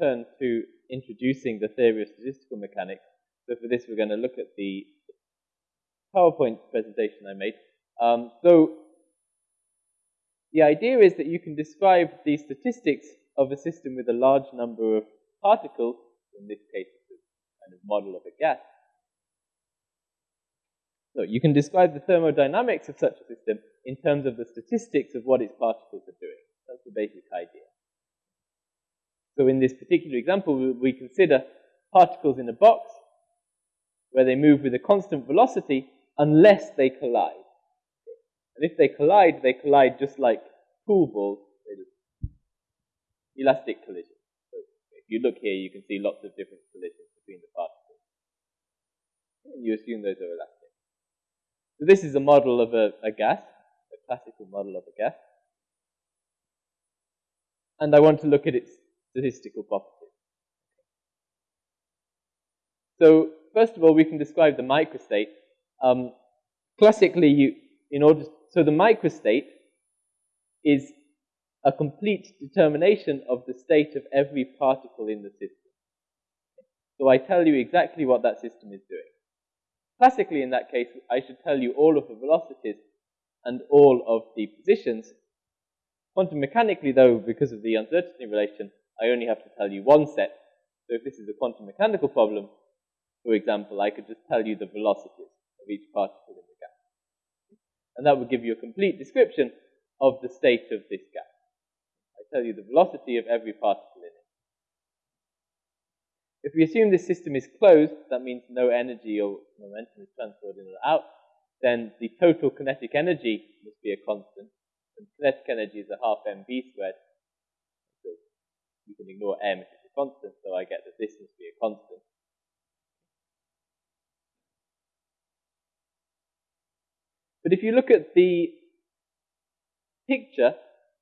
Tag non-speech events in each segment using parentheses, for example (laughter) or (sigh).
turn to introducing the theory of statistical mechanics. So for this, we're going to look at the PowerPoint presentation I made. Um, so the idea is that you can describe the statistics of a system with a large number of particles, in this case it's a kind of model of a gas. So you can describe the thermodynamics of such a system in terms of the statistics of what its particles are doing. That's the basic idea. So in this particular example, we consider particles in a box where they move with a constant velocity unless they collide. And if they collide, they collide just like pool balls, elastic collision. So if you look here, you can see lots of different collisions between the particles. And you assume those are elastic. So this is a model of a, a gas, a classical model of a gas. And I want to look at its statistical properties. So first of all, we can describe the microstate. Um, classically, you, in order, so the microstate is a complete determination of the state of every particle in the system. So I tell you exactly what that system is doing. Classically, in that case, I should tell you all of the velocities and all of the positions. Quantum mechanically, though, because of the uncertainty relation, I only have to tell you one set. So if this is a quantum mechanical problem, for example, I could just tell you the velocities of each particle in the gas. And that would give you a complete description of the state of this gas. I tell you the velocity of every particle in it. If we assume this system is closed, that means no energy or momentum is transferred in or out, then the total kinetic energy must be a constant. And kinetic energy is a half mv squared you can ignore m if it's a constant, so I get that this must be a constant. But if you look at the picture,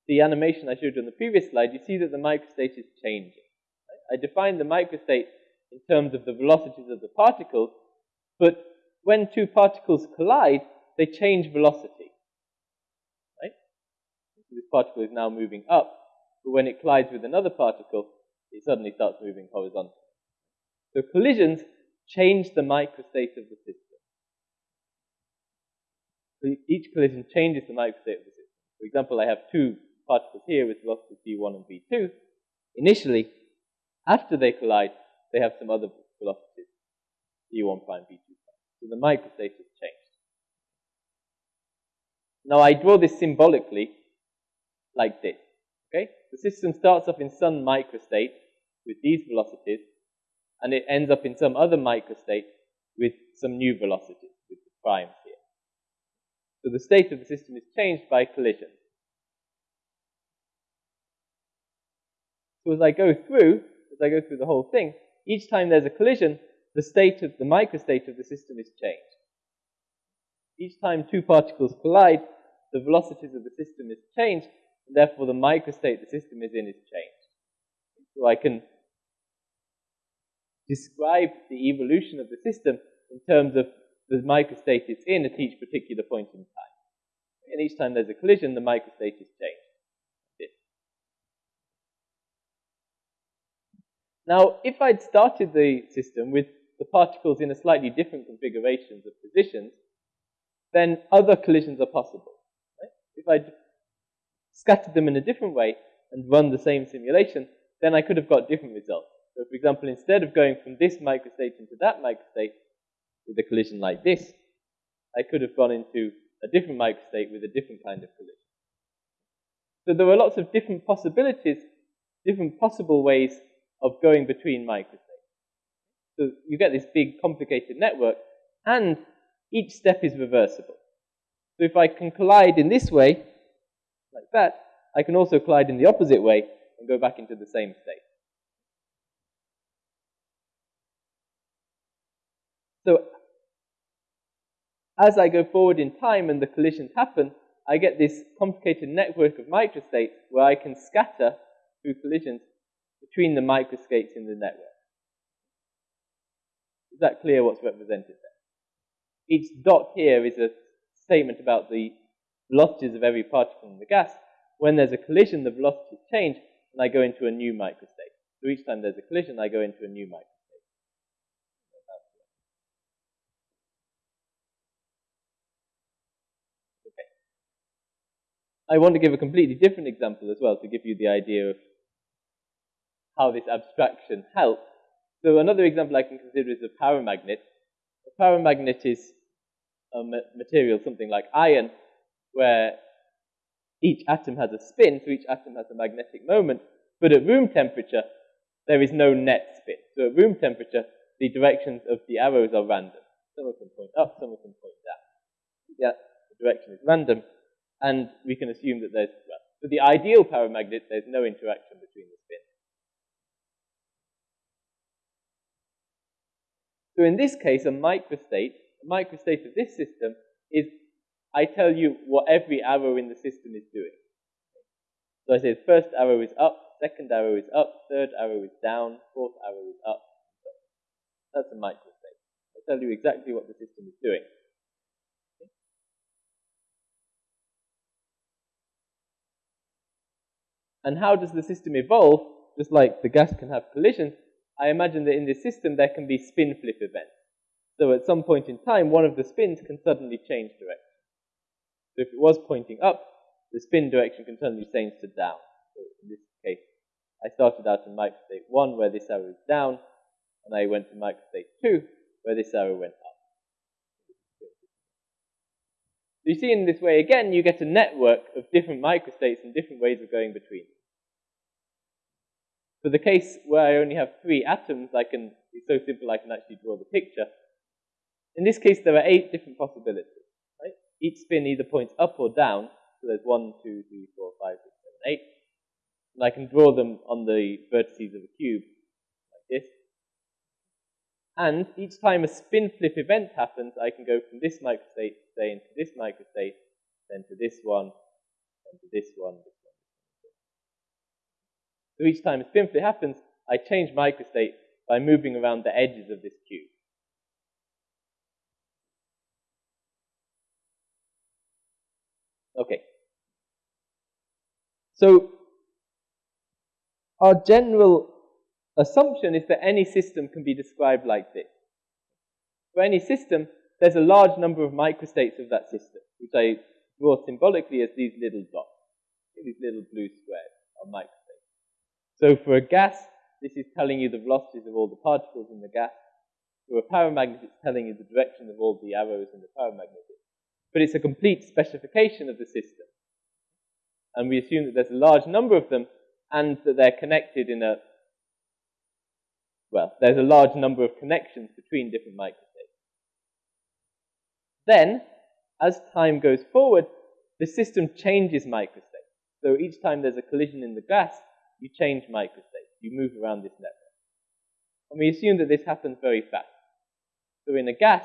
the animation I showed you on the previous slide, you see that the microstate is changing. I defined the microstate in terms of the velocities of the particles, but when two particles collide, they change velocity. Right? This particle is now moving up, but when it collides with another particle, it suddenly starts moving horizontally. So collisions change the microstate of the system. So each collision changes the microstate of the system. For example, I have two particles here with velocities v1 and v2. Initially, after they collide, they have some other velocities, v1 prime, v2 prime. So the microstate has changed. Now I draw this symbolically like this. Okay? The system starts off in some microstate with these velocities, and it ends up in some other microstate with some new velocities, with the primes here. So the state of the system is changed by collision. So as I go through, as I go through the whole thing, each time there's a collision, the state of the microstate of the system is changed. Each time two particles collide, the velocities of the system is changed, Therefore, the microstate the system is in is changed. So I can describe the evolution of the system in terms of the microstate it's in at each particular point in time. And each time there's a collision, the microstate is changed. Now, if I'd started the system with the particles in a slightly different configurations of positions, then other collisions are possible. Right? If I'd scattered them in a different way and run the same simulation, then I could have got different results. So for example, instead of going from this microstate into that microstate with a collision like this, I could have gone into a different microstate with a different kind of collision. So there are lots of different possibilities, different possible ways of going between microstates. So you get this big complicated network, and each step is reversible. So if I can collide in this way, like that, I can also collide in the opposite way and go back into the same state. So as I go forward in time and the collisions happen, I get this complicated network of microstates where I can scatter through collisions between the microstates in the network. Is that clear what's represented there? Each dot here is a statement about the velocities of every particle in the gas. When there's a collision, the velocities change, and I go into a new microstate. So each time there's a collision, I go into a new microstate. Okay. I want to give a completely different example as well to give you the idea of how this abstraction helps. So another example I can consider is a paramagnet. A paramagnet is a material, something like iron, where each atom has a spin, so each atom has a magnetic moment, but at room temperature, there is no net spin. So at room temperature, the directions of the arrows are random. Some of them point up, some of them point down. Yeah, the direction is random, and we can assume that there's, well, for the ideal paramagnet, there's no interaction between the spins. So in this case, a microstate, a microstate of this system is I tell you what every arrow in the system is doing. So I say the first arrow is up, second arrow is up, third arrow is down, fourth arrow is up. That's a microstate. I tell you exactly what the system is doing. And how does the system evolve? Just like the gas can have collisions, I imagine that in this system there can be spin flip events. So at some point in time, one of the spins can suddenly change direction. So if it was pointing up, the spin direction can turn suddenly change to down. So in this case, I started out in microstate 1 where this arrow is down, and I went to microstate 2 where this arrow went up. So you see in this way again, you get a network of different microstates and different ways of going between. For the case where I only have three atoms, I can, it's so simple I can actually draw the picture. In this case, there are eight different possibilities. Each spin either points up or down. So there's one, two, three, four, five, six, seven, eight. And I can draw them on the vertices of a cube, like this. And each time a spin flip event happens, I can go from this microstate, say, into this microstate, then to this one, then to this one, this one. So each time a spin flip happens, I change microstate by moving around the edges of this cube. Okay. So our general assumption is that any system can be described like this. For any system, there's a large number of microstates of that system, which I draw symbolically as these little dots, these little blue squares are microstates. So for a gas, this is telling you the velocities of all the particles in the gas. For a paramagnet, it's telling you the direction of all the arrows in the paramagnet. But it's a complete specification of the system. And we assume that there's a large number of them and that they're connected in a, well, there's a large number of connections between different microstates. Then, as time goes forward, the system changes microstates. So each time there's a collision in the gas, you change microstates. You move around this network. And we assume that this happens very fast. So in a gas,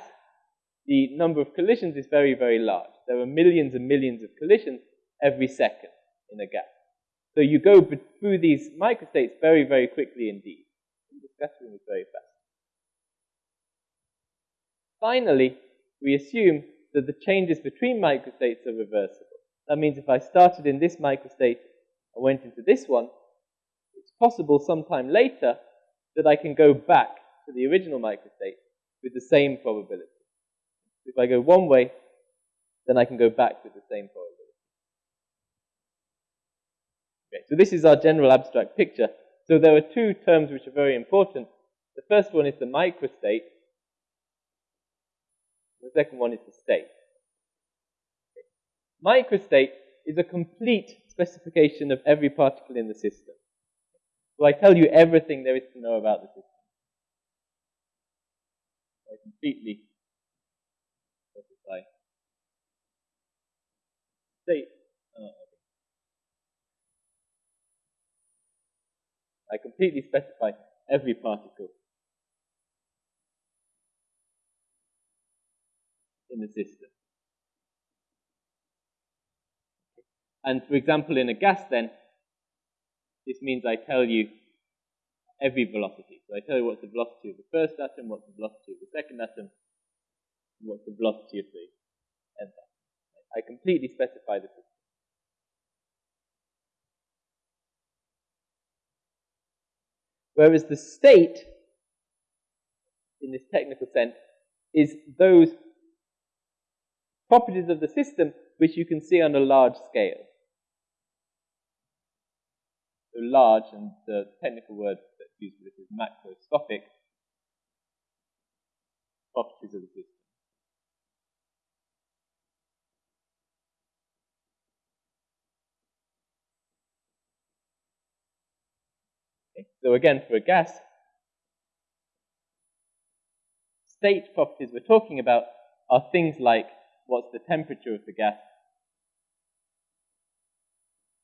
the number of collisions is very, very large. There are millions and millions of collisions every second in a gas. So you go through these microstates very, very quickly indeed. The scattering is very fast. Finally, we assume that the changes between microstates are reversible. That means if I started in this microstate and went into this one, it's possible sometime later that I can go back to the original microstate with the same probability. If I go one way, then I can go back with the same probability. Okay, so this is our general abstract picture. So there are two terms which are very important. The first one is the microstate. The second one is the state. Okay. Microstate is a complete specification of every particle in the system. So I tell you everything there is to know about the system. I completely specify state. Okay. Uh, I completely specify every particle in the system. And for example, in a gas then, this means I tell you every velocity. So I tell you what's the velocity of the first atom, what's the velocity of the second atom, what's the velocity of the nth atom. I completely specify the system. Whereas the state, in this technical sense, is those properties of the system which you can see on a large scale. So large, and the technical word that's used for this is macroscopic properties of the system. Okay. So again, for a gas, state properties we're talking about are things like what's the temperature of the gas,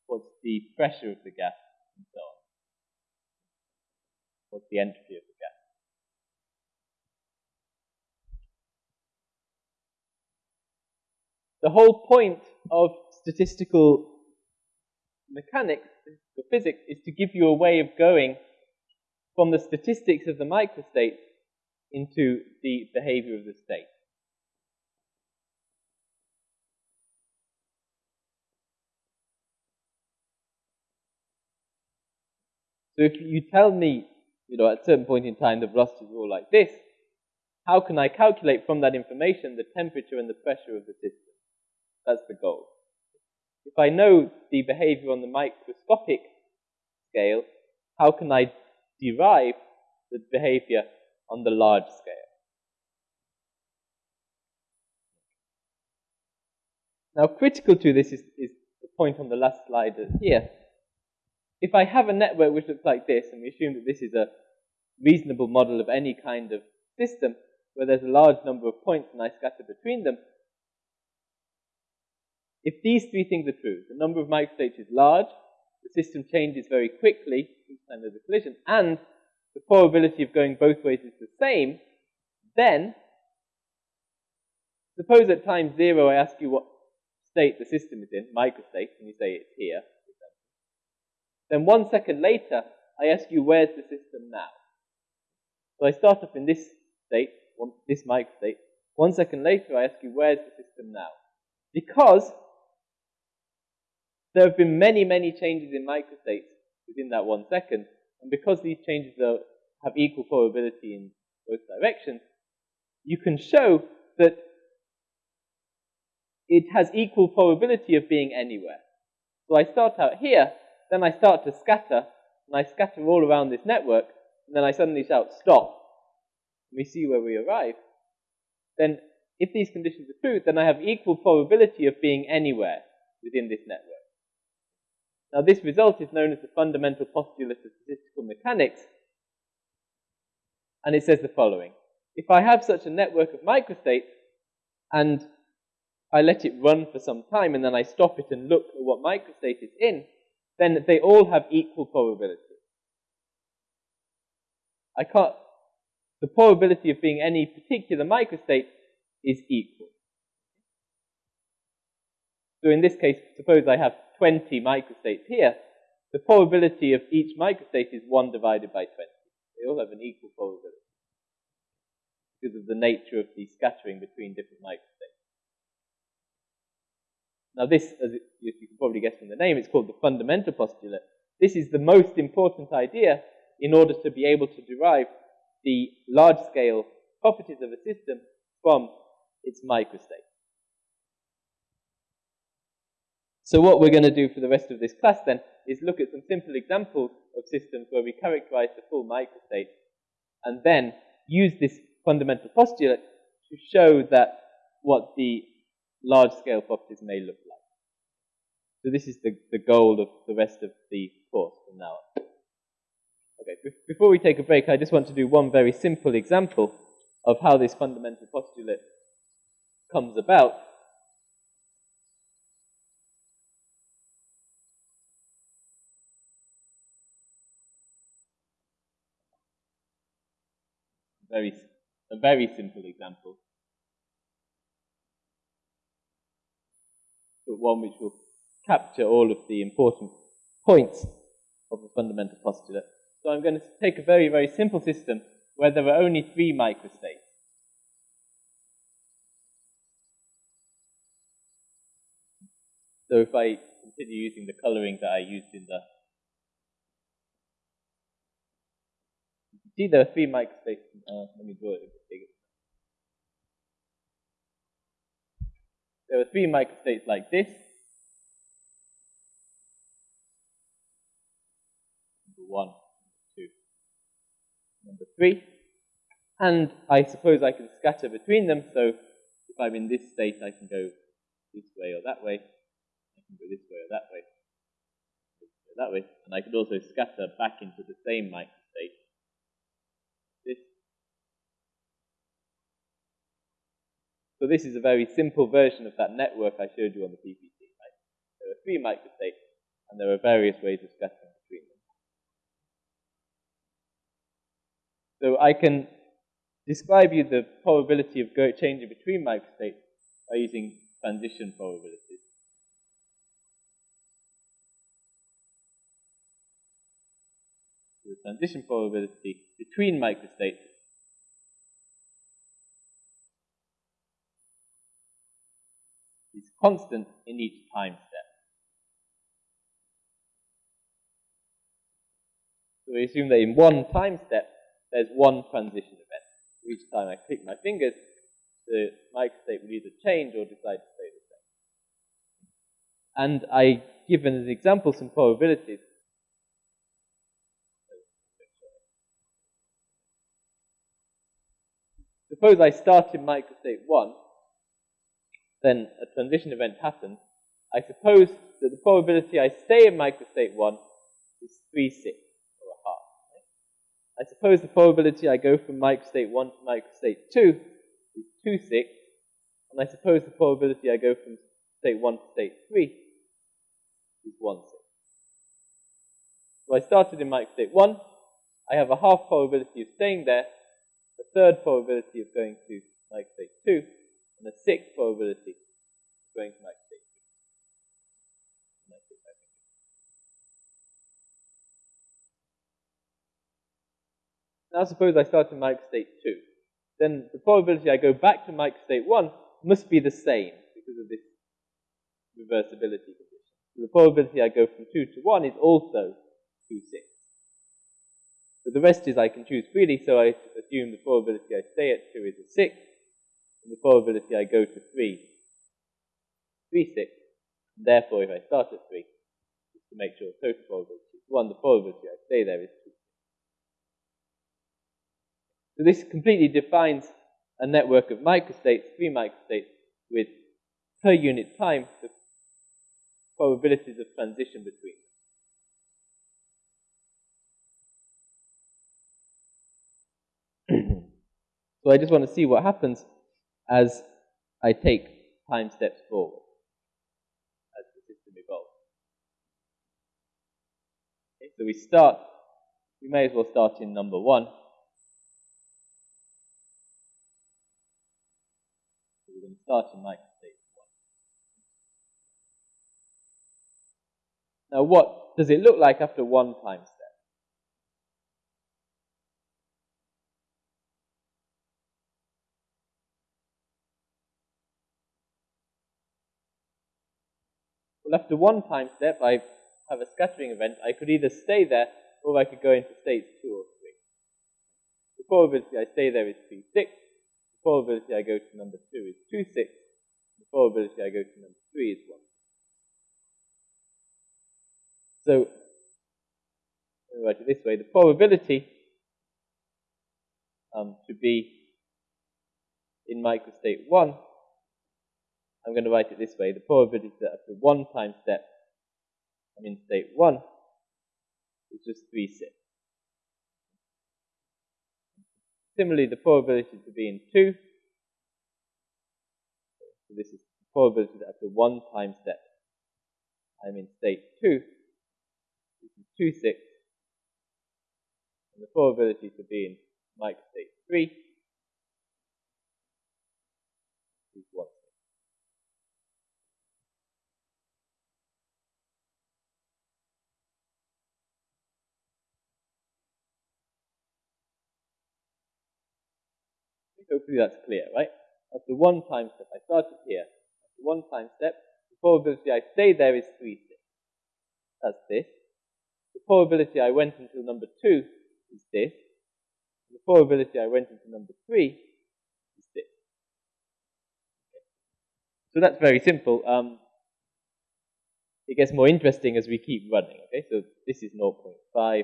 what's the pressure of the gas, and so on. What's the entropy of the gas. The whole point of statistical mechanics, statistical physics, is to give you a way of going from the statistics of the microstate into the behavior of the state. So if you tell me, you know, at a certain point in time the velocity is all like this, how can I calculate from that information the temperature and the pressure of the system? That's the goal. If I know the behavior on the microscopic scale, how can I derive the behavior on the large scale? Now, critical to this is, is the point on the last slide here. If I have a network which looks like this, and we assume that this is a reasonable model of any kind of system, where there's a large number of points and I scatter between them, if these three things are true, the number of microstates is large, the system changes very quickly each time there's a collision, and the probability of going both ways is the same, then suppose at time zero I ask you what state the system is in, microstate, and you say it's here, then one second later I ask you where's the system now. So I start off in this state, this microstate. One second later I ask you where's the system now. Because there have been many, many changes in microstates within that one second, and because these changes are, have equal probability in both directions, you can show that it has equal probability of being anywhere. So I start out here, then I start to scatter, and I scatter all around this network, and then I suddenly shout, stop. And we see where we arrive. Then, if these conditions are true, then I have equal probability of being anywhere within this network. Now, this result is known as the fundamental postulate of statistical mechanics, and it says the following. If I have such a network of microstates, and I let it run for some time, and then I stop it and look at what microstate it's in, then they all have equal probability. I can't, the probability of being any particular microstate is equal. So in this case, suppose I have 20 microstates here, the probability of each microstate is 1 divided by 20. They all have an equal probability because of the nature of the scattering between different microstates. Now this, as you can probably guess from the name, it's called the fundamental postulate. This is the most important idea in order to be able to derive the large-scale properties of a system from its microstate. So what we're going to do for the rest of this class then is look at some simple examples of systems where we characterize the full microstate and then use this fundamental postulate to show that what the large-scale properties may look like. So this is the, the goal of the rest of the course from now on. Okay, before we take a break, I just want to do one very simple example of how this fundamental postulate comes about. Very, a very simple example, but one which will capture all of the important points of the fundamental postulate. So I'm going to take a very, very simple system where there are only three microstates. So if I continue using the coloring that I used in the see there are three microstates. Uh, let me draw it bigger. There are three microstates like this. Number one, number two, number three. And I suppose I can scatter between them, so if I'm in this state, I can go this way or that way. I can go this way or that way. That way. And I could also scatter back into the same microstate. This. So this is a very simple version of that network I showed you on the PPT. Right? There are three microstates, and there are various ways of scattering between them. So I can describe you the probability of changing between microstates by using transition probabilities. the transition probability between microstates is constant in each time step. So we assume that in one time step, there's one transition event. Each time I click my fingers, the microstate will either change or decide to stay the same. And I given as an example some probabilities. Suppose I start in microstate 1, then a transition event happens. I suppose that the probability I stay in microstate 1 is 3 6 or a half. Right? I suppose the probability I go from microstate 1 to microstate 2 is 2 6, and I suppose the probability I go from state 1 to state 3 is 1 6. So I started in microstate 1, I have a half probability of staying there, a third probability of going to microstate 2, and a sixth probability of going to microstate 2. Now suppose I start in microstate 2 then the probability I go back to microstate 1 must be the same because of this reversibility condition. So the probability I go from 2 to 1 is also 2, 6. But the rest is I can choose freely, so I assume the probability I stay at 2 is a 6, the probability I go to 3 3, 6. And therefore, if I start at 3, just to make sure total probability is 1, the probability I stay there is 2. So this completely defines a network of microstates, three microstates, with per unit time the probabilities of transition between them. (clears throat) so I just want to see what happens as I take time steps forward, as the system evolves. Okay, so we start, we may as well start in number one. We're going to start in microstate 1. Now what does it look like after one time step? After one time step, I have a scattering event. I could either stay there or I could go into states 2 or 3. The probability I stay there is 3, 6 The probability I go to number 2 is 2 6. The probability I go to number 3 is 1. So, let me write it this way. The probability um, to be in microstate 1, I'm going to write it this way. The probability that after one time step I'm in state 1 is just 3 6. Similarly, the probability to be in 2, so this is the probability that after one time step I'm in state 2, this is 2, 6, and the probability to be in microstate 3 is 1. Hopefully that's clear, right? That's the one time step, I started here. The one time step, the probability I stay there is 3, 6. That's this. The probability I went until number 2 is this. The probability I went into number 3 is this. So that's very simple. Um, it gets more interesting as we keep running. Okay, so this is 0.5, 0.33,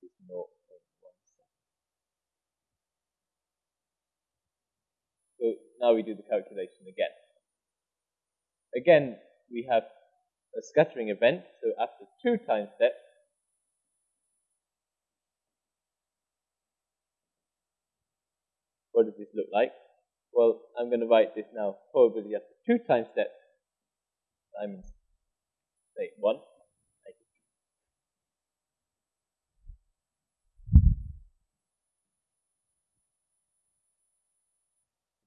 this is 0.17. So now we do the calculation again. Again, we have a scattering event, so after two time steps, what does this look like? Well, I'm going to write this now, probability after two time steps times say 1.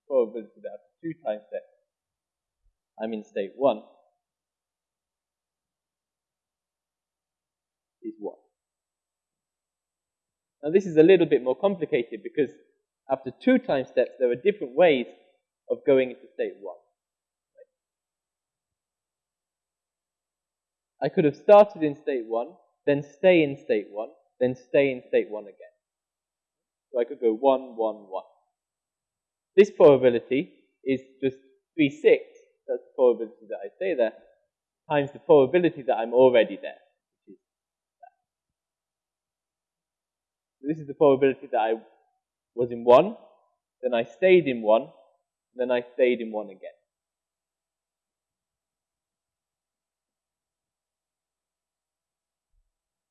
Probability that after two time steps I'm in state 1 is 1. Now this is a little bit more complicated because after two time steps, there are different ways of going into state 1. I could have started in state 1, then stay in state 1, then stay in state 1 again. So I could go 1, 1, 1. This probability is just 3 6, that's the probability that I stay there, times the probability that I'm already there. So this is the probability that I was in 1, then I stayed in 1, then I stayed in 1 again.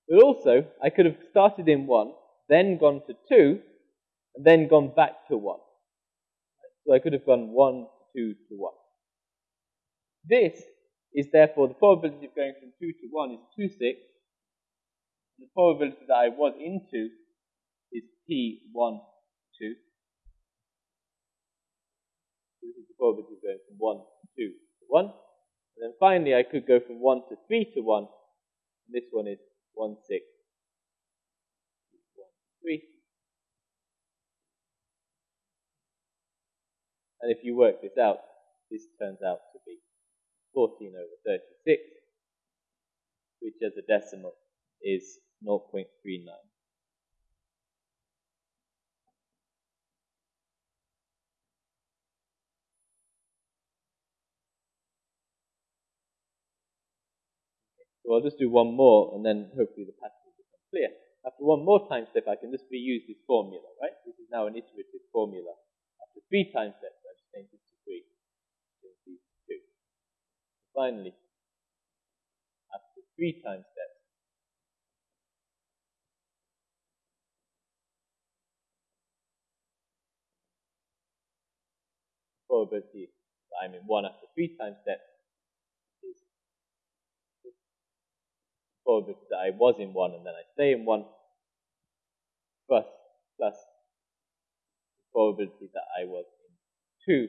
But also, I could have started in 1, then gone to 2, and then gone back to 1. So I could have gone 1 to 2 to 1. This is therefore the probability of going from 2 to 1 is 2, 6. And the probability that I was into is P1 2. So This is the probability of going from 1 to 2 to 1. And then finally, I could go from 1 to 3 to 1. And this one is 1, 6, 1, 3. And if you work this out, this turns out to be 14 over 36, which as a decimal is 0.39. So I'll just do one more, and then hopefully the pattern will become clear. After one more time step, I can just reuse this formula, right? This is now an iterative formula. After three time steps, I just change this to three. Change these to two. Finally, after three time steps, probability that I'm in one after three time steps probability that I was in one and then I stay in one plus plus the probability that I was in two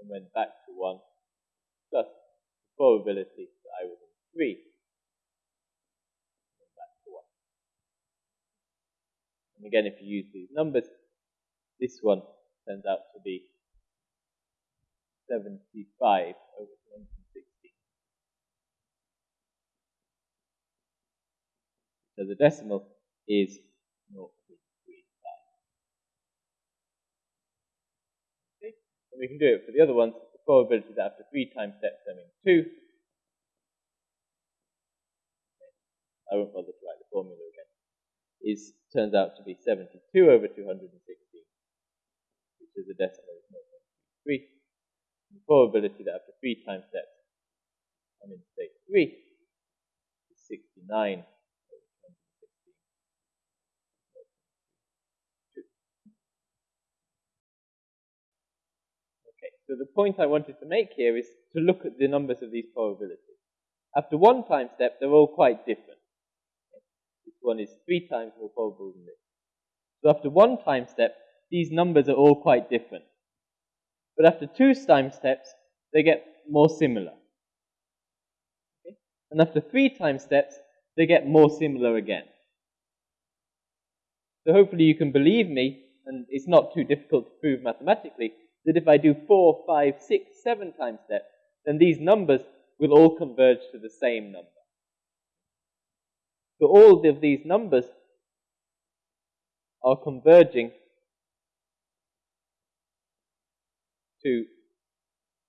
and went back to one plus the probability that I was in three and back to one. And again, if you use these numbers, this one turns out to be 75 over one hundred sixty. So the decimal is 0.35. Okay, and we can do it for the other ones. The probability that after three time steps I'm in two. I won't bother to write the formula again. Is turns out to be 72 over 216, which is a decimal of 0.33. The probability that after three time steps I'm in state three is 69 So the point I wanted to make here is to look at the numbers of these probabilities. After one time step, they're all quite different. This one is three times more probable than this. So after one time step, these numbers are all quite different. But after two time steps, they get more similar. Okay? And after three time steps, they get more similar again. So hopefully you can believe me, and it's not too difficult to prove mathematically, that if I do four, five, six, seven time steps, then these numbers will all converge to the same number. So all of these numbers are converging to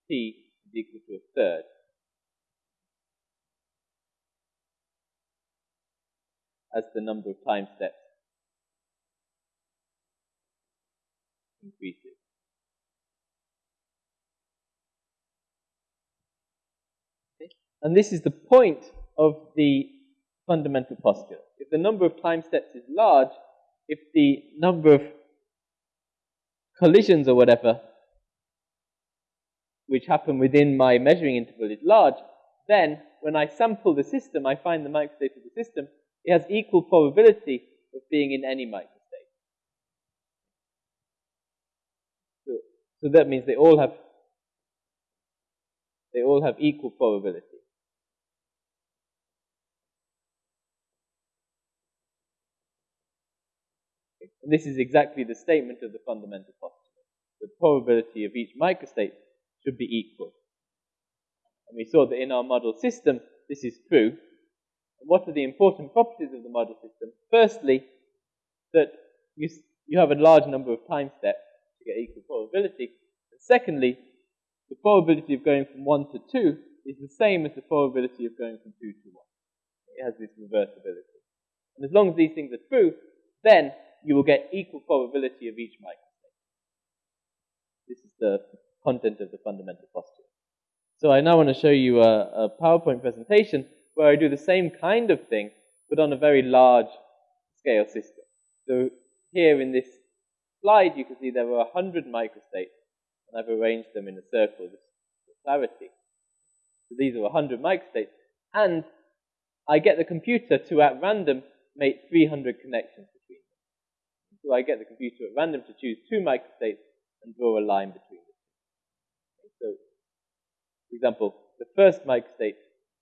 t is equal to a third. as the number of time steps increases. Okay? And this is the point of the fundamental postulate. If the number of time steps is large, if the number of collisions or whatever which happen within my measuring interval is large, then when I sample the system, I find the microstate of the system, it has equal probability of being in any microstate. So, so that means they all have they all have equal probability. And this is exactly the statement of the fundamental postulate. The probability of each microstate should be equal. And we saw that in our model system, this is true. And what are the important properties of the model system? Firstly, that you, you have a large number of time steps to get equal probability. And secondly, the probability of going from 1 to 2 is the same as the probability of going from 2 to 1. It has this reversibility. And as long as these things are true, then you will get equal probability of each microstate. This is the content of the fundamental postulate. So I now want to show you a, a PowerPoint presentation where I do the same kind of thing, but on a very large scale system. So here in this slide, you can see there were 100 microstates, and I've arranged them in a circle just for clarity. So these are 100 microstates, and I get the computer to, at random, make 300 connections between. So I get the computer at random to choose two microstates and draw a line between them. So, for example, the first microstate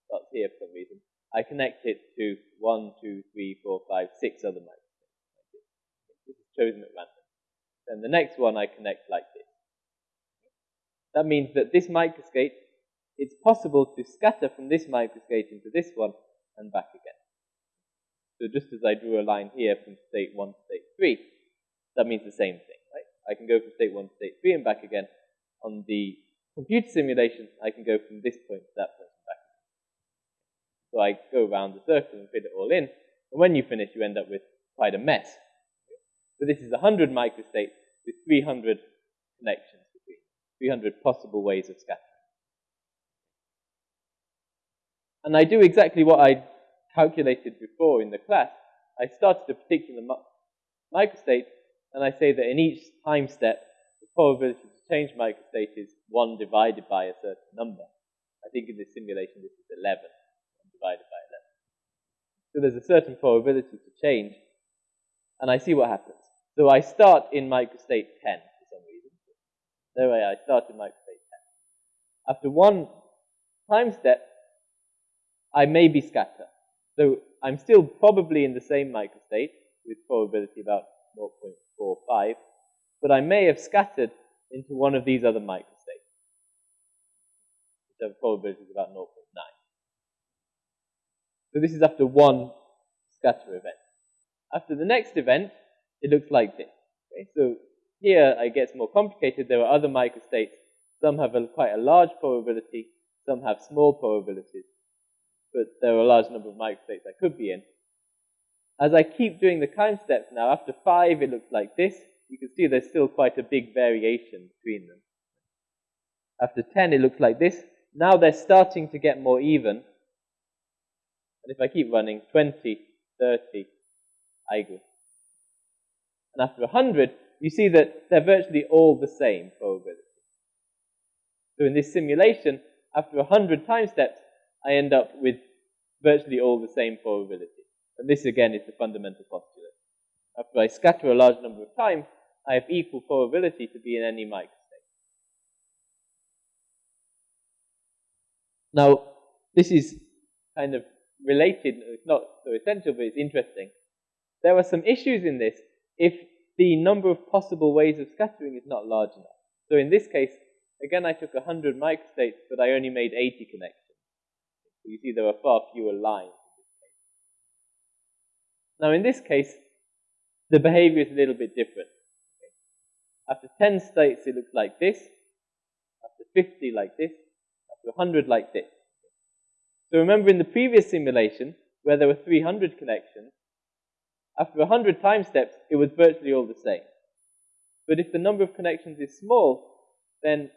starts here for some reason. I connect it to one, two, three, four, five, six other microstates. This is chosen at random. Then the next one I connect like this. That means that this microstate, it's possible to scatter from this microstate into this one and back again. So just as I drew a line here from state 1 to state 3, that means the same thing, right? I can go from state 1 to state 3 and back again. On the computer simulation, I can go from this point to that point and back. So I go around the circle and fit it all in. And when you finish, you end up with quite a mess. So this is 100 microstates with 300 connections between 300 possible ways of scattering. And I do exactly what I calculated before in the class. I started a particular microstate, and I say that in each time step, the probability to change microstate is 1 divided by a certain number. I think in this simulation this is 11, divided by 11. So there's a certain probability to change, and I see what happens. So I start in microstate 10 for some reason. No way, I start in microstate 10. After one time step, I may be scatter. So I'm still probably in the same microstate with probability about 0.45, but I may have scattered into one of these other microstates, which have probabilities about 0.9. So this is after one scatter event. After the next event, it looks like this. Okay? So here it gets more complicated. There are other microstates. Some have a, quite a large probability. Some have small probabilities. But there are a large number of microstates I could be in. As I keep doing the time steps now, after five, it looks like this you can see there's still quite a big variation between them. After 10, it looks like this. Now they're starting to get more even. And if I keep running, 20, 30, I go. And after 100, you see that they're virtually all the same probability. So in this simulation, after 100 time steps, I end up with virtually all the same probability. And this again is the fundamental postulate. After I scatter a large number of times, I have equal probability to be in any microstate. Now, this is kind of related, it's not so essential, but it's interesting. There are some issues in this if the number of possible ways of scattering is not large enough. So in this case, again, I took 100 microstates, but I only made 80 connections. So you see there are far fewer lines Now in this case, the behavior is a little bit different. After 10 states, it looks like this. After 50, like this. After 100, like this. So remember in the previous simulation, where there were 300 connections, after 100 time steps, it was virtually all the same. But if the number of connections is small, then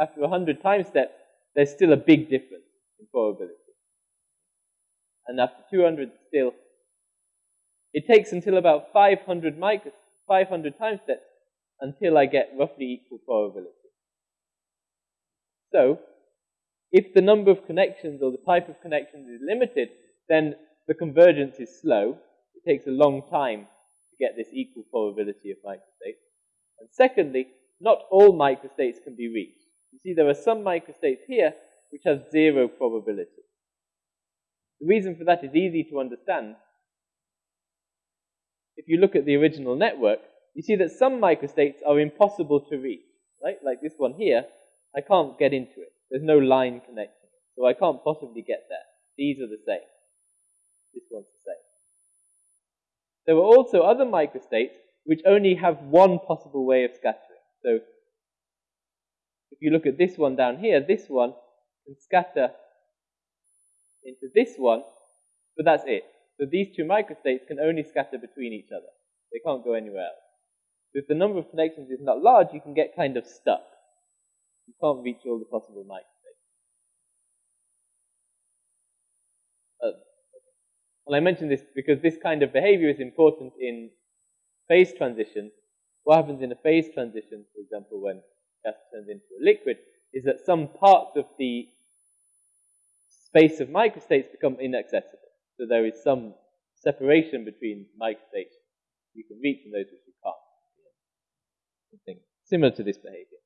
after 100 time steps, there's still a big difference in probability. And after 200 still, it takes until about 500 micro, 500 time steps until I get roughly equal probability. So, if the number of connections or the type of connections is limited, then the convergence is slow. It takes a long time to get this equal probability of microstates. And secondly, not all microstates can be reached. You see, there are some microstates here which have zero probability. The reason for that is easy to understand. If you look at the original network, you see that some microstates are impossible to reach, right? Like this one here, I can't get into it. There's no line connecting it, so I can't possibly get there. These are the same. This one's the same. There are also other microstates which only have one possible way of scattering. So if you look at this one down here, this one can scatter into this one, but that's it. So these two microstates can only scatter between each other. They can't go anywhere else. So if the number of connections is not large, you can get kind of stuck. You can't reach all the possible microstates. Uh, well, I mention this because this kind of behavior is important in phase transitions. What happens in a phase transition, for example, when gas turns into a liquid, is that some parts of the space of microstates become inaccessible. So there is some separation between microstates you can reach and those which you can't. Something similar to this behavior.